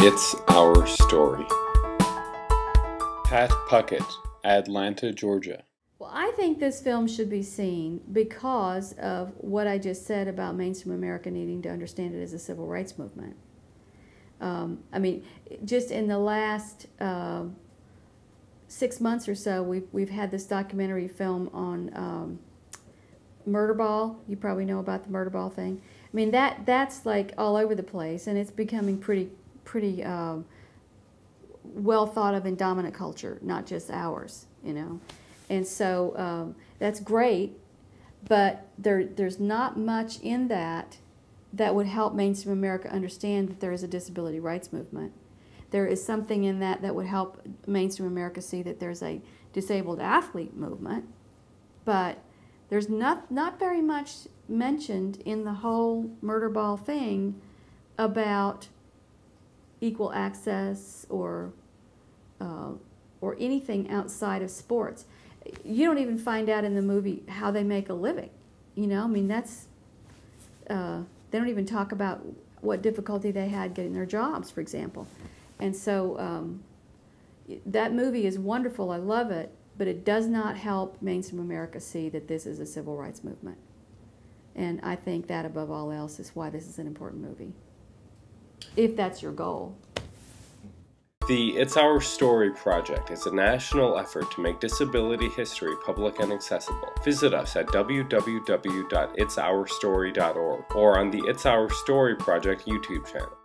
It's Our Story. Pat Puckett, Atlanta, Georgia. Well, I think this film should be seen because of what I just said about mainstream America needing to understand it as a civil rights movement. Um, I mean, just in the last uh, six months or so, we've, we've had this documentary film on um, Murderball. You probably know about the Murderball thing. I mean, that that's like all over the place, and it's becoming pretty pretty um, well thought of in dominant culture, not just ours, you know. And so um, that's great, but there there's not much in that that would help mainstream America understand that there is a disability rights movement. There is something in that that would help mainstream America see that there's a disabled athlete movement, but there's not, not very much mentioned in the whole Murderball thing about equal access or, uh, or anything outside of sports. You don't even find out in the movie how they make a living. You know, I mean, that's, uh, they don't even talk about what difficulty they had getting their jobs, for example. And so um, that movie is wonderful. I love it but it does not help mainstream America see that this is a civil rights movement. And I think that above all else is why this is an important movie, if that's your goal. The It's Our Story project is a national effort to make disability history public and accessible. Visit us at www.itsourstory.org or on the It's Our Story project YouTube channel.